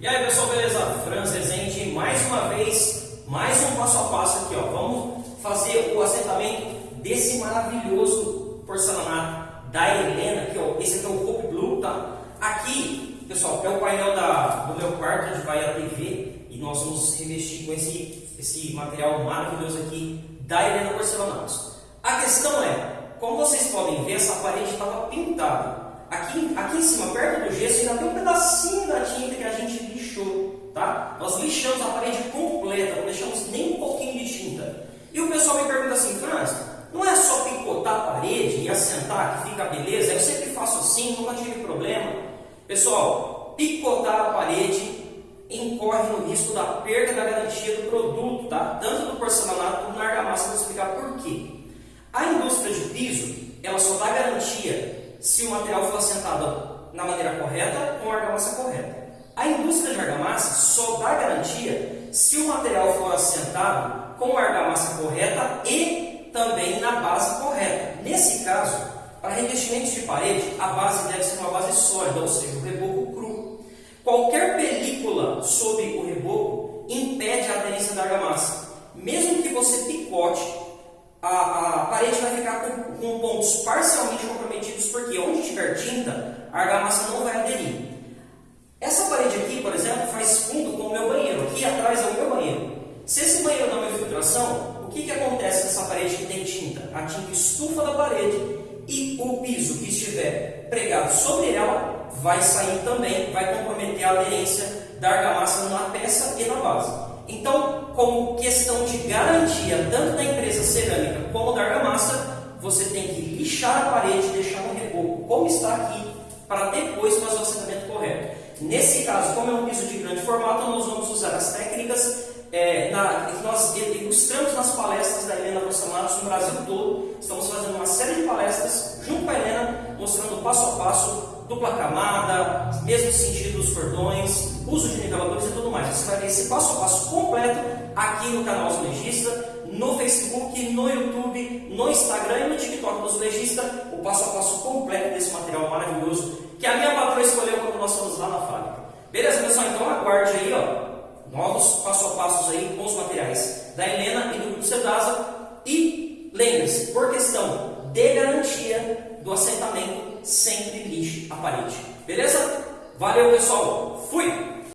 E aí pessoal, beleza? Franz Rezende, mais uma vez, mais um passo a passo aqui, ó. Vamos fazer o assentamento desse maravilhoso porcelanato da Helena, aqui, ó. Esse aqui é o Hope Blue, tá? Aqui, pessoal, é o painel da, do meu quarto, onde vai a TV, e nós vamos revestir com esse, esse material maravilhoso aqui da Helena Porcelanatos. A questão é, como vocês podem ver, essa parede estava pintada. Aqui, aqui em cima, perto do gesso, ainda tem um pedacinho da tinta que a gente lixou, tá? Nós lixamos a parede completa, não deixamos nem um pouquinho de tinta. E o pessoal me pergunta assim, Franz, não é só picotar a parede e assentar que fica beleza? Eu sempre faço assim, nunca tive problema. Pessoal, picotar a parede incorre no risco da perda da garantia do produto, tá? Tanto do porcelanato como na argamassa, vou explicar por quê. A indústria de piso, ela só dá garantia se o material for assentado na maneira correta com a argamassa correta. A indústria de argamassa só dá garantia se o material for assentado com a argamassa correta e também na base correta. Nesse caso, para revestimentos de parede, a base deve ser uma base sólida, ou seja, o reboco cru. Qualquer película sobre o reboco impede a aderência da argamassa. Mesmo que você picote a, a parede vai ficar com, com, pontos parcialmente comprometidos, porque onde tiver tinta, a argamassa não vai aderir. Essa parede aqui, por exemplo, faz fundo com o meu banheiro. Aqui atrás é o meu banheiro. Se esse banheiro dá uma infiltração, o que, que acontece nessa parede que tem tinta? A tinta estufa da parede e o piso que estiver pregado sobre ela vai sair também, vai comprometer a aderência da argamassa na peça e na base. Então, como questão de garantia, tanto da empresa cerâmica como da argamassa, você tem que lixar a parede, deixar no reboco como está aqui, para depois fazer o assentamento correto. Nesse caso, como é um piso de grande formato, nós vamos usar as técnicas é, na, que nós ilustramos nas palestras da Helena Porcelanatos no Brasil todo. Estamos fazendo uma série de palestras com a Helena, mostrando passo a passo dupla camada, mesmo sentido dos cordões, uso de niveladores e tudo mais. Você vai ver esse passo a passo completo aqui no canal Azulejista, no Facebook, no YouTube, no Instagram e no TikTok do Azulejista, o passo a passo completo desse material maravilhoso que a minha patroa escolheu quando nós fomos lá na fábrica. Beleza, pessoal? Então aguarde aí, ó, novos passo a passos aí com os materiais da Helena e do Grupo. E lembre-se, por questão de garantia do assentamento, sempre lixe a parede. Beleza? Valeu, pessoal. Fui!